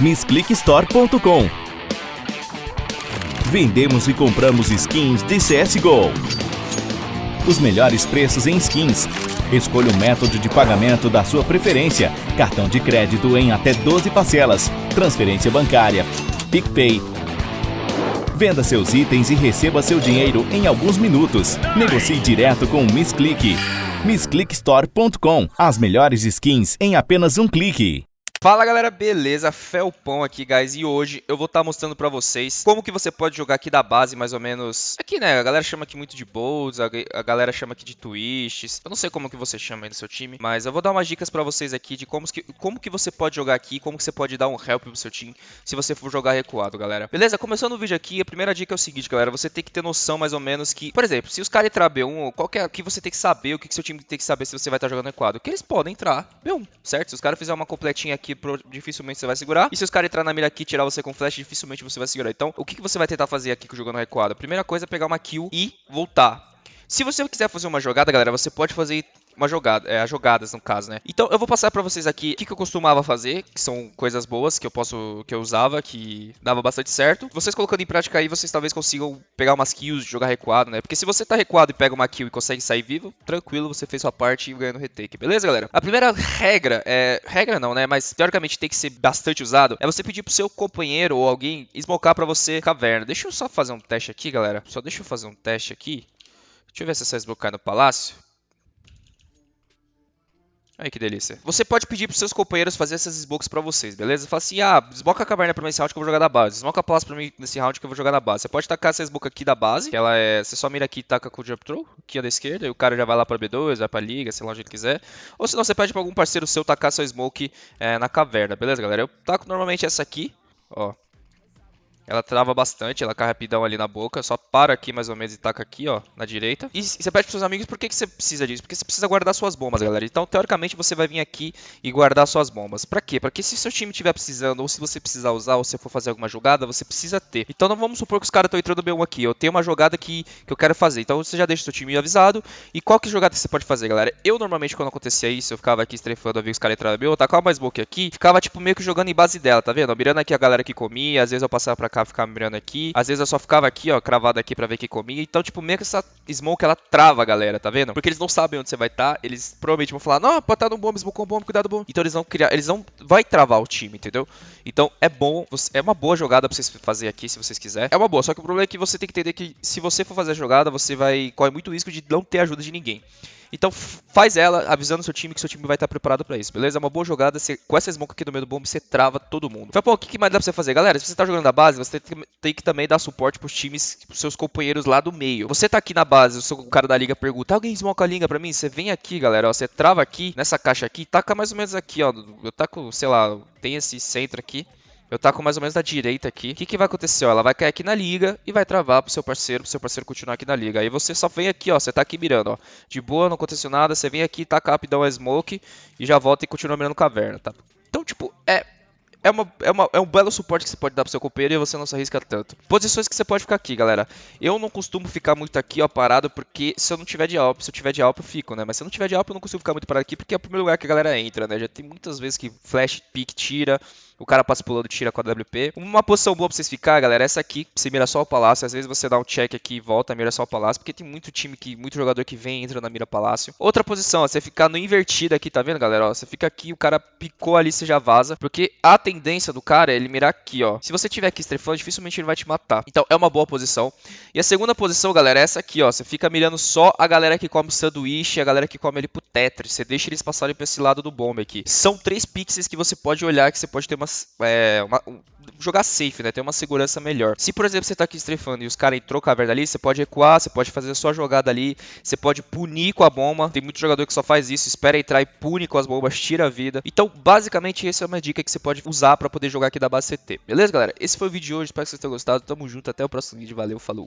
MissClickStore.com Vendemos e compramos skins de CSGO. Os melhores preços em skins. Escolha o método de pagamento da sua preferência. Cartão de crédito em até 12 parcelas. Transferência bancária. PicPay. Venda seus itens e receba seu dinheiro em alguns minutos. Negocie direto com o MissClick. MissClickStore.com As melhores skins em apenas um clique. Fala galera, beleza? Felpão aqui, guys, e hoje eu vou estar tá mostrando pra vocês como que você pode jogar aqui da base, mais ou menos... Aqui, né, a galera chama aqui muito de bolts, a, galera chama aqui de twists, eu não sei como que você chama aí no seu time, mas eu vou dar umas dicas pra vocês aqui de como que, como que você pode jogar aqui, como que você pode dar um help pro seu time se você for jogar recuado, galera. Beleza? Começando o vídeo aqui, a primeira dica é o seguinte, galera, você tem que ter noção mais ou menos que, por exemplo, se os caras entrar B1, qual que é, que você tem que saber, o que, que seu time tem que saber se você vai estar tá jogando recuado? Que eles podem entrar B1, certo? Se os caras fizerem uma completinha aqui, pro, dificilmente você vai segurar. E se os caras entrar na mira aqui e tirar você com flash, dificilmente você vai segurar. Então, o que, que você vai tentar fazer aqui jogando recuado? A primeira coisa é pegar uma kill e voltar. Se você quiser fazer uma jogada, galera, você pode fazer uma jogada, é, as jogadas no caso, né? Então eu vou passar para vocês aqui o que, que, eu costumava fazer, que são coisas boas que eu posso, que eu usava, que dava bastante certo. Vocês colocando em prática aí, vocês talvez consigam pegar umas kills, jogar recuado, né? Porque se você tá recuado e pega uma kill e consegue sair vivo, tranquilo, você fez sua parte e ganha no retake, beleza, galera? A primeira regra, é, regra não, né? Mas teoricamente tem que ser bastante usado, é você pedir pro seu companheiro ou alguém smocar para você caverna. Deixa eu só fazer um teste aqui, galera. Só deixa eu fazer um teste aqui. Deixa eu ver se essa smoke cai no palácio. Aí que delícia. Você pode pedir pros seus companheiros fazer essas smokes pra vocês, beleza? Fala assim, ah, desmoca a caverna pra mim nesse round que eu vou jogar da base. Desmoca a palácio pra mim nesse round que eu vou jogar da base. Você pode tacar essa smoke aqui da base, que ela é... Você só mira aqui e taca com o jump throw, aqui da esquerda, e o cara já vai lá pra B2, vai pra liga, sei lá onde ele quiser. Ou senão você pede pra algum parceiro seu tacar sua smoke é, na caverna, beleza, galera? Eu taco normalmente essa aqui, ó. Ela trava bastante, ela cai rapidão ali na boca. Só para aqui mais ou menos e taca aqui, ó, na direita. E, você pede pros seus amigos por que, que você precisa disso? Porque você precisa guardar suas bombas, galera. Então, teoricamente, você vai vir aqui e guardar suas bombas. Pra quê? Pra que se seu time estiver precisando, ou se você precisar usar, ou se for fazer alguma jogada, você precisa ter. Então, não vamos supor que os caras estão entrando B1 aqui. Eu tenho uma jogada que, que eu quero fazer. Então, você já deixa o seu time avisado. E qual que jogada você pode fazer, galera? Eu, normalmente, quando acontecia isso, eu ficava aqui estrefando, eu vi os caras entrando B1, eu tacava uma smoke aqui, ficava, tipo, meio que jogando em base dela, tá vendo? Mirando aqui a galera que comia, às vezes eu passava pra cá, ficava mirando aqui. Às vezes eu só ficava aqui, ó, cravado aqui pra ver que comia. Então, tipo, meio que essa smoke, ela trava galera, tá vendo? Porque eles não sabem onde você vai estar. Tá, eles provavelmente vão falar, não, pode estar tá no bomb, smoke bomb, cuidado bom. Então eles vão criar, eles vão, vai travar o time, entendeu? Então é bom, é uma boa jogada pra vocês fazer aqui, se vocês quiserem. É uma boa, só que o problema é que você tem que entender que se você for fazer a jogada, você vai, corre muito risco de não ter ajuda de ninguém. Então faz ela avisando seu time que seu time vai estar preparado para isso, beleza? É uma boa jogada, você, com essa smoke aqui no meio do bomb, você trava todo mundo. Então, pô, o que mais dá pra você fazer? Galera, se você tá jogando na base, você tem que, tem que também dar suporte pros times, pros seus companheiros lá do meio. Você tá aqui na base, o, seu, o cara da liga pergunta, alguém smoke a liga pra mim? Você vem aqui, galera, ó, você trava aqui, nessa caixa aqui, taca mais ou menos aqui, ó, eu taco, sei lá, tem esse centro aqui, eu taco mais ou menos da direita aqui. O que, que vai acontecer? Ó, ela vai cair aqui na liga e vai travar pro seu parceiro, pro seu parceiro continuar aqui na liga. Aí você só vem aqui, ó. Você tá aqui mirando, ó. De boa, não aconteceu nada. Você vem aqui, taca rapidão a smoke e já volta e continua mirando caverna, tá? Então, tipo, é é, uma, é, uma, é um belo suporte que você pode dar pro seu companheiro e você não se arrisca tanto. Posições que você pode ficar aqui, galera. Eu não costumo ficar muito aqui, ó, parado, porque se eu não tiver de alp, se eu tiver de alp, eu fico, né? Mas se eu não tiver de alp, eu não consigo ficar muito parado aqui, porque é o primeiro lugar que a galera entra, né? Já tem muitas vezes que flash, pick, tira, o cara passa pulando, tira com a WP. Uma posição boa pra vocês ficar, galera, é essa aqui, você mira só o palácio. Às vezes você dá um check aqui e volta, mira só o palácio, porque tem muito time, que muito jogador que vem entra na mira palácio. Outra posição, ó, você ficar no invertido aqui, tá vendo, galera? Ó, você fica aqui, o cara picou ali, você já vaza, porque a tendência do cara cara, ele mirar aqui, ó. Se você tiver aqui estrefando, dificilmente ele vai te matar. Então é uma boa posição. E a segunda posição, galera, é essa aqui, ó. Você fica mirando só a galera que come sanduíche, a galera que come ele pro Tetris. Você deixa eles passarem pra esse lado do bomb aqui. São três pixels que você pode olhar, que você pode ter uma, é, uma jogar safe, né? Ter uma segurança melhor. Se, por exemplo, você tá aqui estrefando e os caras entrou caverna ali, você pode recuar, você pode fazer a sua jogada ali, você pode punir com a bomba. Tem muito jogador que só faz isso, espera entrar e pune com as bombas, tira a vida. Então, basicamente, essa é uma dica que você pode usar para poder jogar aqui da base CT. Beleza, galera? Esse foi o vídeo de hoje, espero que vocês tenham gostado. Tamo junto, até o próximo vídeo. Valeu, falou!